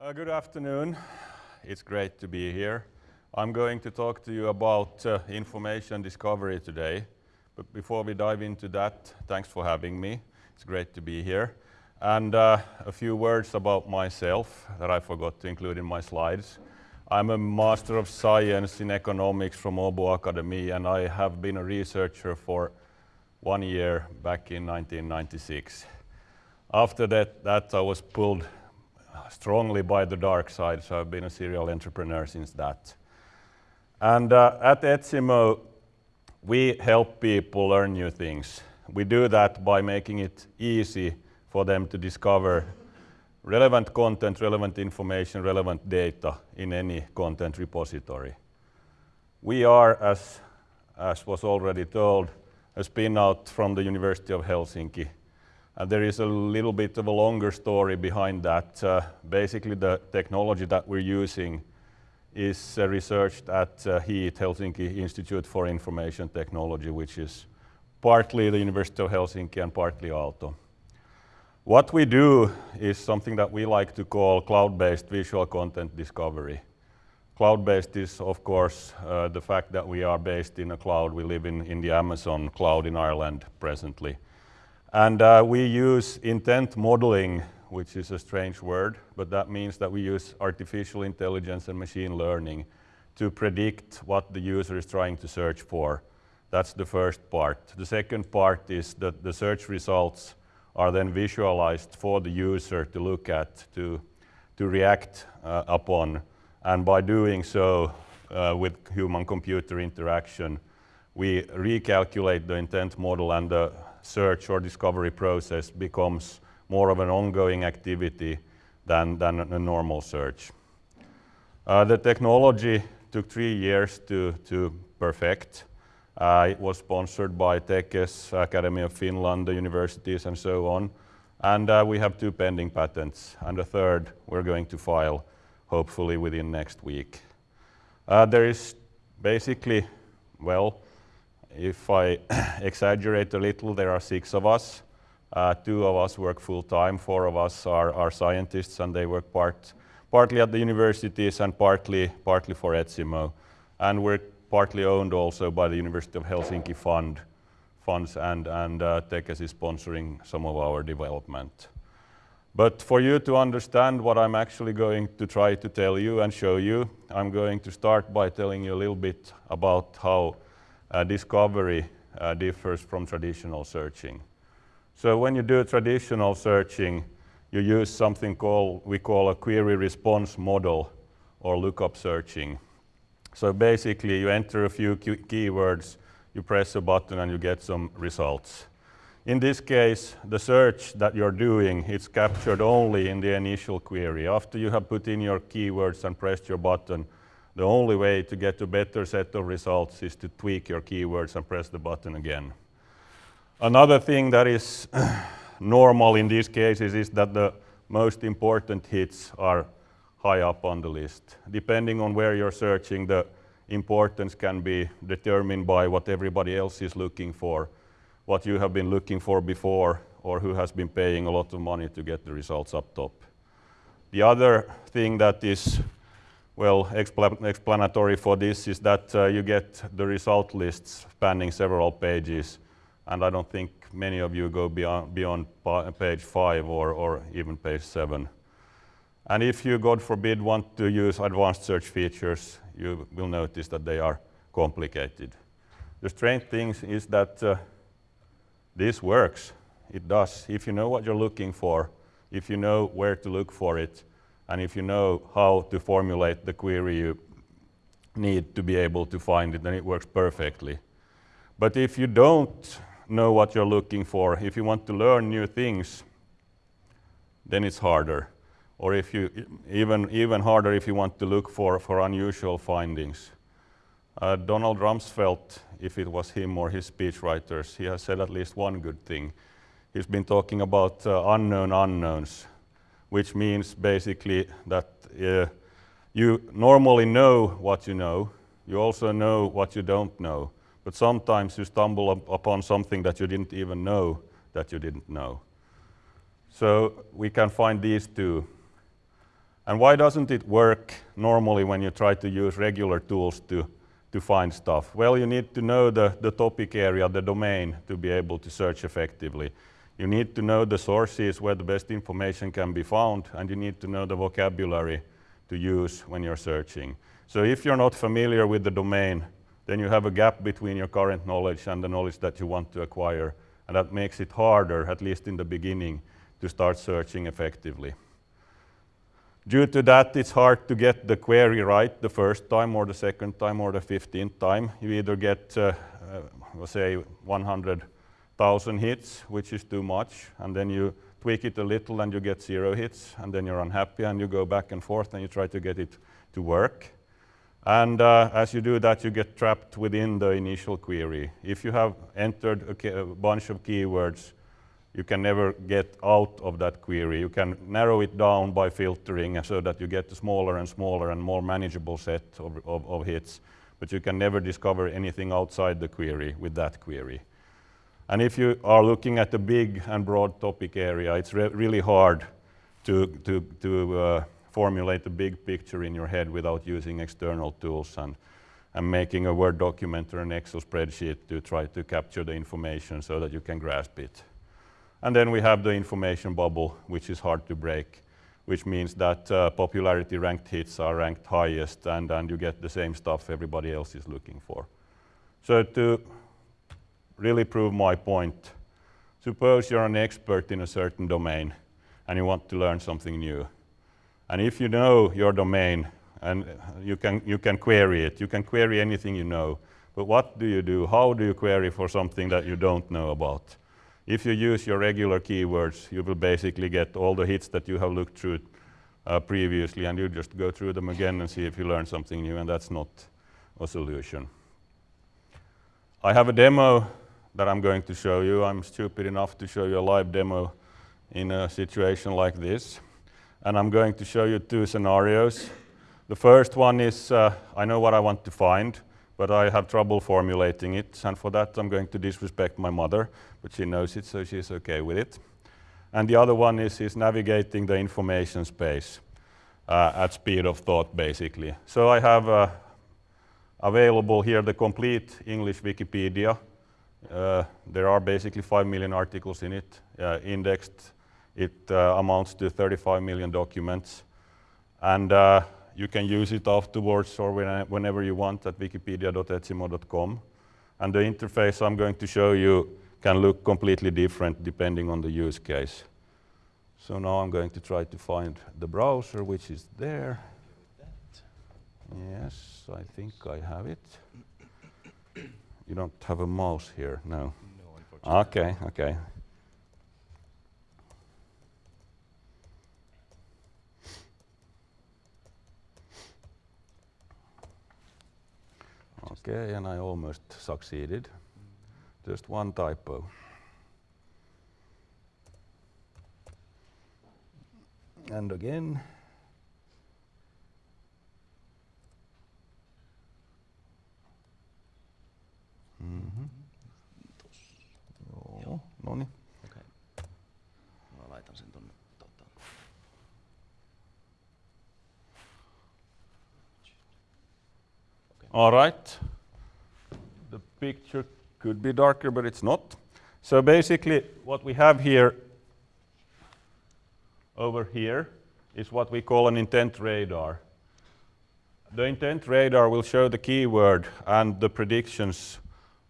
Uh, good afternoon. It's great to be here. I'm going to talk to you about uh, information discovery today. But before we dive into that, thanks for having me. It's great to be here. And uh, a few words about myself that I forgot to include in my slides. I'm a Master of Science in Economics from Åbo Academy, and I have been a researcher for one year back in 1996. After that, that I was pulled strongly by the dark side, so I've been a serial entrepreneur since that. And uh, at Etsimo, we help people learn new things. We do that by making it easy for them to discover relevant content, relevant information, relevant data in any content repository. We are, as, as was already told, a spin-out from the University of Helsinki. And there is a little bit of a longer story behind that. Uh, basically, the technology that we're using is uh, researched at uh, HIIT, Helsinki Institute for Information Technology, which is partly the University of Helsinki and partly Aalto. What we do is something that we like to call cloud-based visual content discovery. Cloud-based is, of course, uh, the fact that we are based in a cloud. We live in, in the Amazon cloud in Ireland presently. And uh, we use intent modeling, which is a strange word, but that means that we use artificial intelligence and machine learning to predict what the user is trying to search for. That's the first part. The second part is that the search results are then visualized for the user to look at, to, to react uh, upon. And by doing so, uh, with human-computer interaction, we recalculate the intent model and the search or discovery process becomes more of an ongoing activity than, than a normal search. Uh, the technology took three years to, to perfect. Uh, it was sponsored by Tekes, Academy of Finland, the universities and so on. And uh, we have two pending patents and a third we're going to file hopefully within next week. Uh, there is basically, well, if I exaggerate a little, there are six of us. Uh, two of us work full-time, four of us are, are, scientists and they work part, partly at the universities and partly, partly for Etsimo. And we're partly owned also by the University of Helsinki fund, funds and, and uh, Tekes is sponsoring some of our development. But for you to understand what I'm actually going to try to tell you and show you, I'm going to start by telling you a little bit about how discovery uh, differs from traditional searching. So when you do traditional searching, you use something called, we call a query response model or lookup searching. So basically, you enter a few keywords, you press a button, and you get some results. In this case, the search that you're doing, it's captured only in the initial query. After you have put in your keywords and pressed your button, the only way to get a better set of results is to tweak your keywords and press the button again. Another thing that is normal in these cases is that the most important hits are high up on the list. Depending on where you're searching, the importance can be determined by what everybody else is looking for, what you have been looking for before, or who has been paying a lot of money to get the results up top. The other thing that is well expl explanatory for this is that uh, you get the result lists spanning several pages, and I don't think many of you go beyond, beyond page five or, or even page seven. And if you, God forbid, want to use advanced search features, you will notice that they are complicated. The strange thing is that uh, this works. It does. If you know what you're looking for, if you know where to look for it, and if you know how to formulate the query you need to be able to find it, then it works perfectly. But if you don't know what you're looking for, if you want to learn new things, then it's harder or if you even even harder if you want to look for for unusual findings. Uh, Donald Rumsfeld, if it was him or his speechwriters, he has said at least one good thing. He's been talking about uh, unknown unknowns, which means basically that uh, you normally know what you know. You also know what you don't know. But sometimes you stumble up upon something that you didn't even know that you didn't know. So we can find these two And why doesn't it work normally when you try to use regular tools to, to find stuff? Well, you need to know the, the topic area, the domain, to be able to search effectively. You need to know the sources where the best information can be found, and you need to know the vocabulary to use when you're searching. So if you're not familiar with the domain, then you have a gap between your current knowledge and the knowledge that you want to acquire, and that makes it harder, at least in the beginning, to start searching effectively. Due to that, it's hard to get the query right the first time or the second time or the 15th time. You either get, uh, uh, say, 100 thousand hits, which is too much, and then you tweak it a little and you get zero hits, and then you're unhappy and you go back and forth and you try to get it to work. And uh, as you do that, you get trapped within the initial query. If you have entered a, a, bunch of keywords, you can never get out of that query. You can narrow it down by filtering so that you get a smaller and smaller and more manageable set of, of, of hits, but you can never discover anything outside the query with that query. And if you are looking at a big and broad topic area, it's re really hard to, to, to uh, formulate a big picture in your head without using external tools and, and making a Word document or an Excel spreadsheet to try to capture the information so that you can grasp it. And then we have the information bubble, which is hard to break, which means that uh, popularity ranked hits are ranked highest and, and you get the same stuff everybody else is looking for. So to really prove my point. Suppose you're an expert in a certain domain and you want to learn something new. And if you know your domain and you can, you can query it, you can query anything you know. But what do you do? How do you query for something that you don't know about? If you use your regular keywords, you will basically get all the hits that you have looked through uh, previously and you just go through them again and see if you learn something new and that's not a solution. I have a demo that I'm going to show you. I'm stupid enough to show you a live demo in a situation like this. And I'm going to show you two scenarios. The first one is, uh, I know what I want to find, but I have trouble formulating it. And for that, I'm going to disrespect my mother, but she knows it, so she's okay with it. And the other one is, is navigating the information space uh, at speed of thought, basically. So I have uh, available here the complete English Wikipedia there are basically 5 million articles in it, uh, indexed. It uh, amounts to 35 million documents. And you can use it afterwards or when, whenever you want at wikipedia.etsimo.com. And the interface I'm going to show you can look completely different depending on the use case. So now I'm going to try to find the browser, which is there. Yes, I think I have it. You don't have a mouse here, no? No, unfortunately. Okay, okay. Okay, and I almost succeeded. Just one typo. And again. All right. The picture could be darker, but it's not. So basically, what we have here over here is what we call an intent radar. The intent radar will show the keyword and the predictions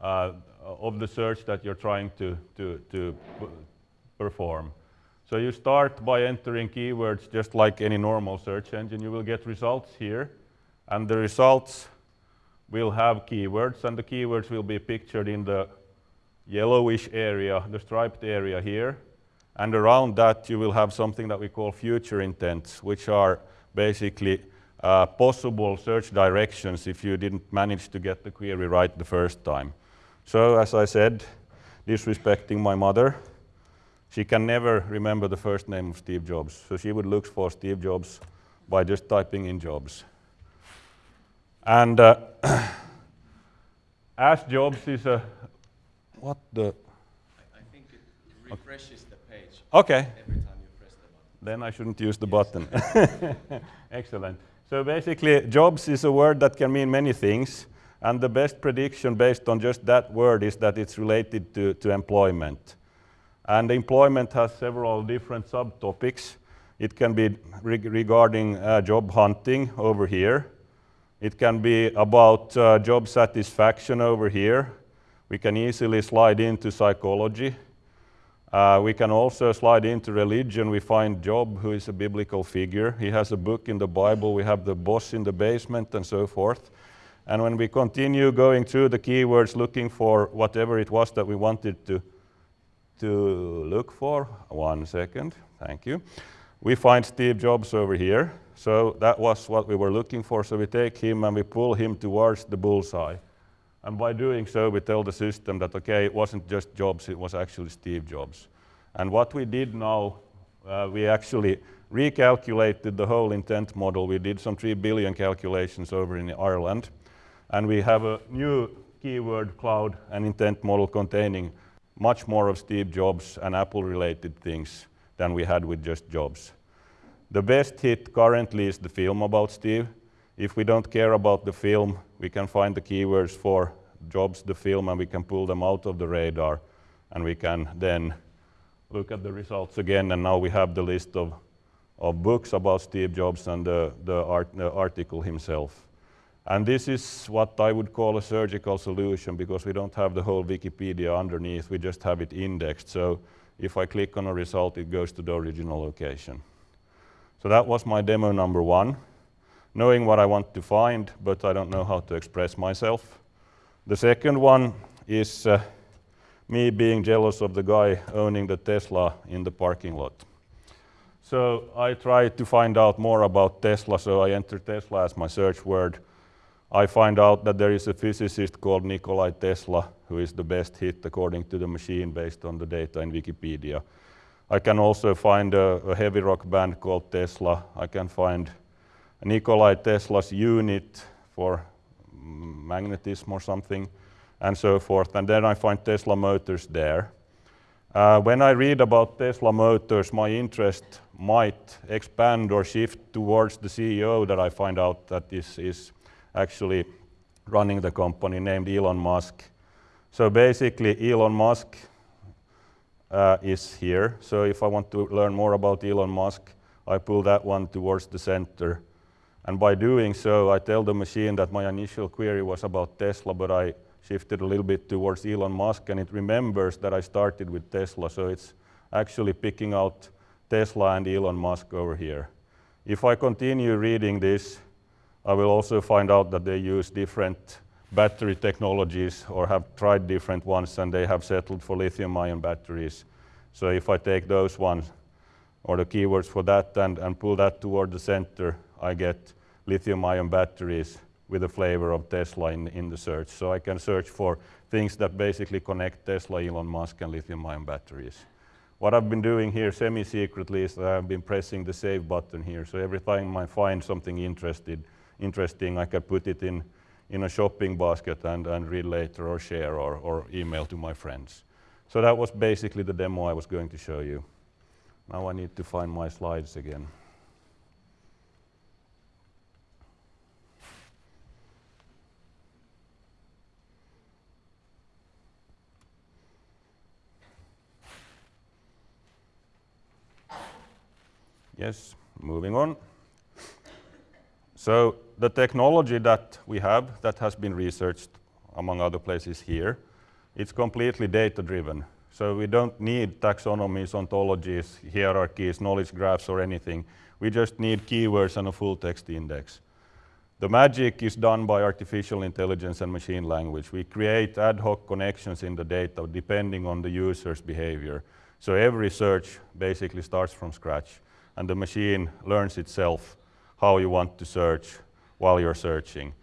uh, of the search that you're trying to, to, to perform. So you start by entering keywords just like any normal search engine. You will get results here, and the results will have keywords, and the keywords will be pictured in the yellowish area, the striped area here. And around that, you will have something that we call future intents, which are basically uh, possible search directions if you didn't manage to get the query right the first time. So as I said, disrespecting my mother, she can never remember the first name of Steve Jobs. So she would look for Steve Jobs by just typing in Jobs. And uh, as Jobs is a, what the? I, I think it refreshes the page Okay, every time you press the button. Then I shouldn't use the button. Excellent. So basically, jobs is a word that can mean many things. And the best prediction based on just that word is that it's related to, to employment. And employment has several different subtopics. It can be re regarding uh, job hunting over here. It can be about uh, job satisfaction over here. We can easily slide into psychology. Uh, we can also slide into religion. We find Job, who is a biblical figure. He has a book in the Bible. We have the boss in the basement and so forth. And when we continue going through the keywords looking for whatever it was that we wanted to, to look for, one second, thank you, we find Steve Jobs over here. So that was what we were looking for. So we take him and we pull him towards the bullseye. And by doing so, we tell the system that, okay, it wasn't just Jobs, it was actually Steve Jobs. And what we did now, uh, we actually recalculated the whole intent model. We did some 3 billion calculations over in Ireland. And we have a new keyword cloud and intent model containing much more of Steve Jobs and Apple related things than we had with just Jobs. The best hit currently is the film about Steve. If we don't care about the film, we can find the keywords for Jobs, the film, and we can pull them out of the radar. And we can then look at the results again. And now we have the list of, of books about Steve Jobs and the, the, art, the article himself. And this is what I would call a surgical solution because we don't have the whole Wikipedia underneath, we just have it indexed. So if I click on a result, it goes to the original location. So that was my demo number one, knowing what I want to find, but I don't know how to express myself. The second one is uh, me being jealous of the guy owning the Tesla in the parking lot. So I tried to find out more about Tesla, so I entered Tesla as my search word. I find out that there is a physicist called Nikolai Tesla who is the best hit according to the machine based on the data in Wikipedia. I can also find a, a heavy rock band called Tesla. I can find Nikolai Tesla's unit for magnetism or something and so forth. And then I find Tesla Motors there. Uh, when I read about Tesla Motors, my interest might expand or shift towards the CEO that I find out that this is actually running the company named Elon Musk. So basically Elon Musk uh, is here. So if I want to learn more about Elon Musk, I pull that one towards the center. And by doing so, I tell the machine that my initial query was about Tesla, but I shifted a little bit towards Elon Musk, and it remembers that I started with Tesla, so it's actually picking out Tesla and Elon Musk over here. If I continue reading this, I will also find out that they use different battery technologies or have tried different ones and they have settled for lithium ion batteries. So if I take those ones or the keywords for that and, and pull that toward the center, I get lithium ion batteries with a flavor of Tesla in, in the search. So I can search for things that basically connect Tesla, Elon Musk and lithium ion batteries. What I've been doing here semi-secretly is that I've been pressing the save button here. So every time I find something interested, interesting, I can put it in, in a shopping basket and, and read later or share or, or email to my friends. So that was basically the demo I was going to show you. Now I need to find my slides again. Yes, moving on. So the technology that we have that has been researched among other places here, it's completely data-driven. So we don't need taxonomies, ontologies, hierarchies, knowledge graphs or anything. We just need keywords and a full text index. The magic is done by artificial intelligence and machine language. We create ad hoc connections in the data depending on the user's behavior. So every search basically starts from scratch and the machine learns itself how you want to search while you're searching.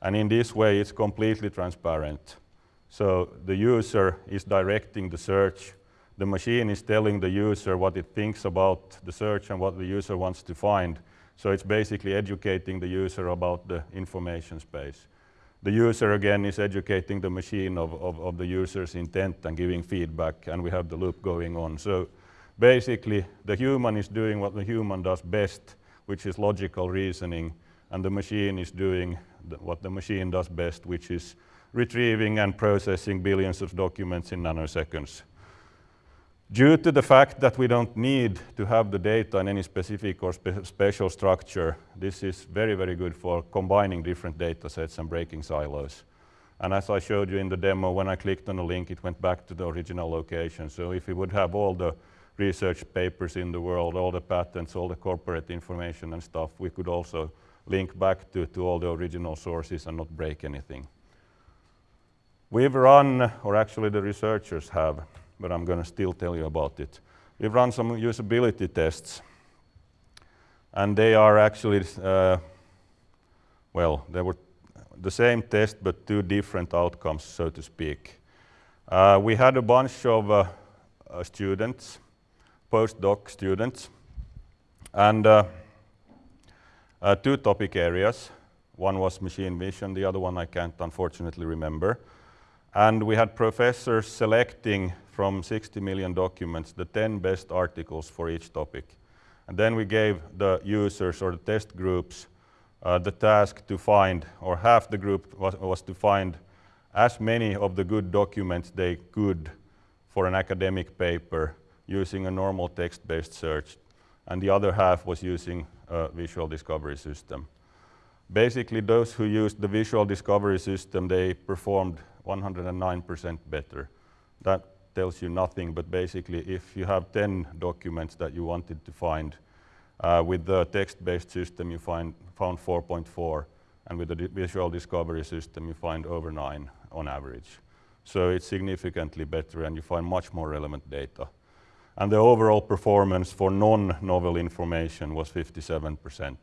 And in this way, it's completely transparent. So the user is directing the search. The machine is telling the user what it thinks about the search and what the user wants to find. So it's basically educating the user about the information space. The user, again, is educating the machine of, of, of the user's intent and giving feedback, and we have the loop going on. So Basically, the human is doing what the human does best, which is logical reasoning, and the machine is doing the, what the machine does best, which is retrieving and processing billions of documents in nanoseconds. Due to the fact that we don't need to have the data in any specific or spe special structure, this is very, very good for combining different data sets and breaking silos. And as I showed you in the demo, when I clicked on a link, it went back to the original location. So if we would have all the research papers in the world, all the patents, all the corporate information and stuff, we could also link back to, to all the original sources and not break anything. We've run, or actually the researchers have, but I'm going to still tell you about it. We've run some usability tests, and they are actually, uh, well, they were the same test, but two different outcomes, so to speak. Uh, we had a bunch of uh, uh students, postdoc students, and uh, uh, two topic areas. One was machine vision, the other one I can't unfortunately remember. And we had professors selecting from 60 million documents the 10 best articles for each topic. And then we gave the users or the test groups uh, the task to find, or half the group was, was to find as many of the good documents they could for an academic paper using a normal text-based search. And the other half was using a visual discovery system. Basically, those who used the visual discovery system, they performed 109% better. That tells you nothing, but basically if you have 10 documents that you wanted to find, uh, with the text-based system you find, found 4.4, and with the visual discovery system you find over 9 on average. So it's significantly better and you find much more relevant data. And the overall performance for non-novel information was 57%.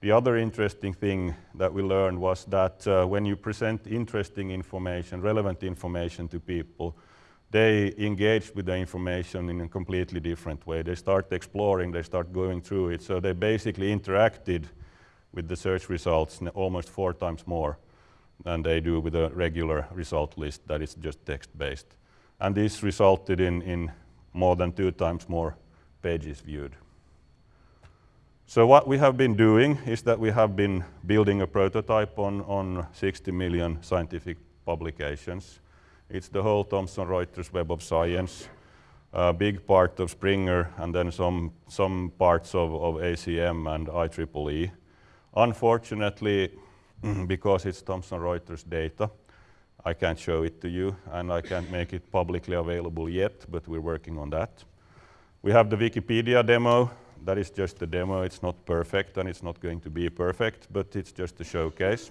The other interesting thing that we learned was that uh, when you present interesting information, relevant information to people, they engage with the information in a completely different way. They start exploring, they start going through it. So they basically interacted with the search results almost four times more than they do with a regular result list that is just text-based. And this resulted in, in more than two times more pages viewed. So what we have been doing is that we have been building a prototype on, on 60 million scientific publications. It's the whole Thomson Reuters Web of Science, a big part of Springer, and then some, some parts of, of ACM and IEEE. Unfortunately, because it's Thomson Reuters data, I can't show it to you, and I can't make it publicly available yet, but we're working on that. We have the Wikipedia demo. That is just a demo. It's not perfect, and it's not going to be perfect, but it's just a showcase.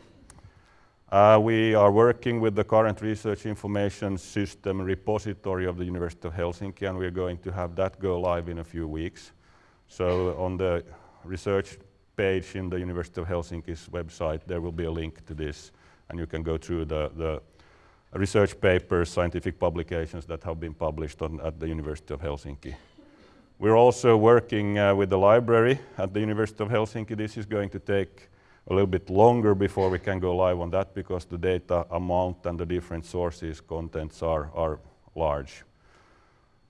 Uh, we are working with the current research information system repository of the University of Helsinki, and we're going to have that go live in a few weeks. So on the research page in the University of Helsinki's website, there will be a link to this, and you can go through the, the research papers, scientific publications that have been published on, at the University of Helsinki. We're also working uh, with the library at the University of Helsinki. This is going to take a little bit longer before we can go live on that because the data amount and the different sources contents are, are large.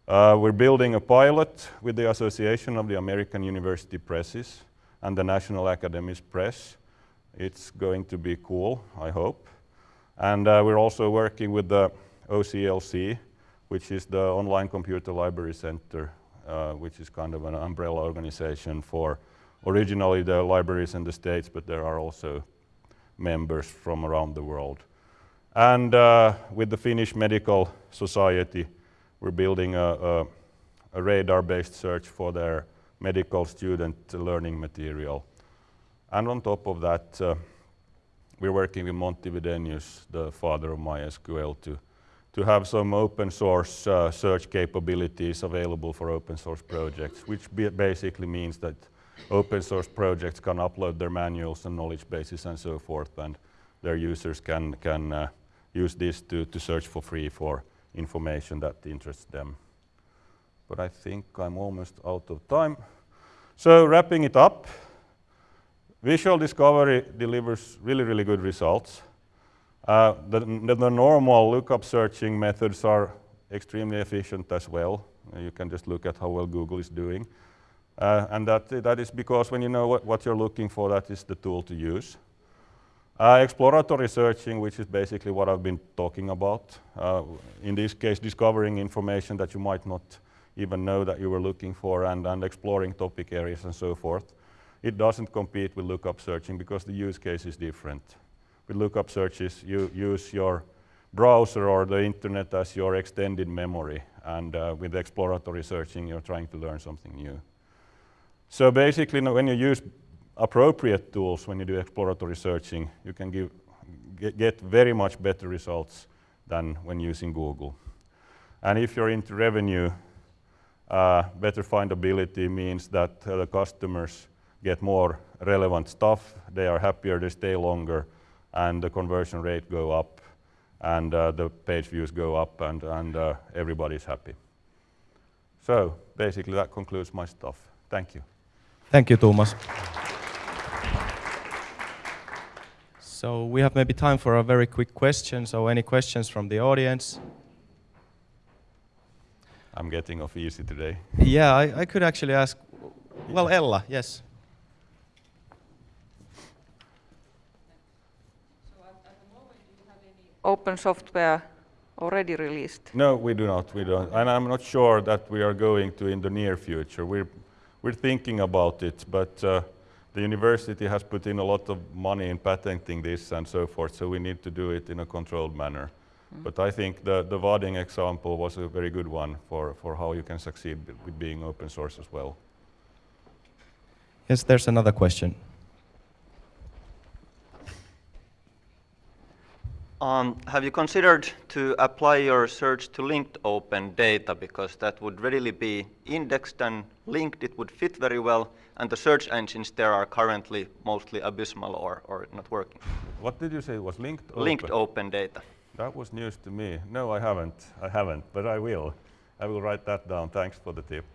Uh, we're building a pilot with the Association of the American University Presses and the National Academies Press. It's going to be cool, I hope. And uh, we're also working with the OCLC, which is the Online Computer Library Center, uh, which is kind of an umbrella organization for originally the libraries in the States, but there are also members from around the world. And uh, with the Finnish Medical Society, we're building a, a, a radar-based search for their medical student learning material. And on top of that, uh, we're working with Monty Widenius, the father of MySQL, to, to have some open source uh, search capabilities available for open source projects, which basically means that open source projects can upload their manuals and knowledge bases and so forth, and their users can, can uh, use this to, to search for free for information that interests them. But I think I'm almost out of time. So wrapping it up, visual discovery delivers really, really good results. Uh, the, the, normal lookup searching methods are extremely efficient as well. You can just look at how well Google is doing. Uh, and that, that is because when you know what, what you're looking for, that is the tool to use. Uh, exploratory searching, which is basically what I've been talking about. Uh, in this case, discovering information that you might not even know that you were looking for and, and exploring topic areas and so forth. It doesn't compete with lookup searching because the use case is different. With lookup searches, you use your browser or the internet as your extended memory. And uh, with exploratory searching, you're trying to learn something new. So basically, when you use appropriate tools, when you do exploratory searching, you can give, get, get very much better results than when using Google. And if you're into revenue, uh, better findability means that uh, the customers get more relevant stuff, they are happier, they stay longer, and the conversion rate go up, and uh, the page views go up, and, and uh, everybody's happy. So basically, that concludes my stuff. Thank you. Thank you, Thomas. So we have maybe time for a very quick question. So any questions from the audience? I'm getting off easy today. Yeah, I, I could actually ask. Well, Ella, yes. Open software already released? No, we do not. We don't. And I'm not sure that we are going to in the near future. We're, we're thinking about it, but uh, the university has put in a lot of money in patenting this and so forth, so we need to do it in a controlled manner. But I think the, the Vading example was a very good one for, for how you can succeed with being open source as well. Yes, there's another question. Um, have you considered to apply your search to linked open data because that would readily be indexed and linked, it would fit very well, and the search engines there are currently mostly abysmal or, or not working. What did you say was linked open? Linked open data. That was news to me. No, I haven't. I haven't, but I will. I will write that down. Thanks for the tip.